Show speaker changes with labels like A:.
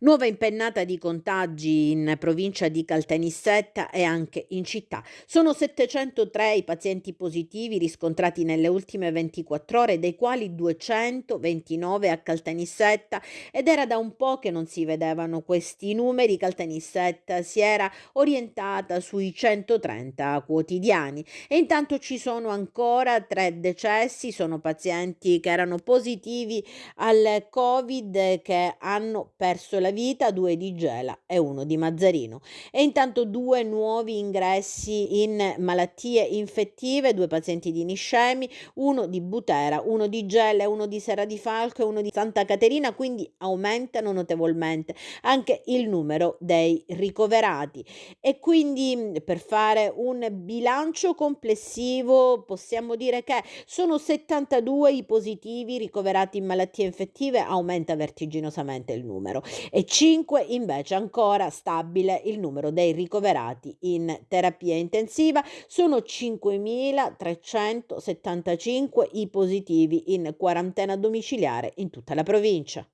A: Nuova impennata di contagi in provincia di Caltanissetta e anche in città. Sono 703 i pazienti positivi riscontrati nelle ultime 24 ore, dei quali 229 a Caltanissetta ed era da un po' che non si vedevano questi numeri. Caltanissetta si era orientata sui 130 quotidiani e intanto ci sono ancora tre decessi, sono pazienti che erano positivi al Covid che hanno perso perso la vita, due di Gela e uno di Mazzarino. E intanto due nuovi ingressi in malattie infettive, due pazienti di Niscemi, uno di Butera, uno di Gela, uno di Serra di Falco e uno di Santa Caterina, quindi aumentano notevolmente anche il numero dei ricoverati. E quindi per fare un bilancio complessivo possiamo dire che sono 72 i positivi ricoverati in malattie infettive, aumenta vertiginosamente il numero e 5 invece ancora stabile il numero dei ricoverati in terapia intensiva. Sono 5.375 i positivi in quarantena domiciliare in tutta la provincia.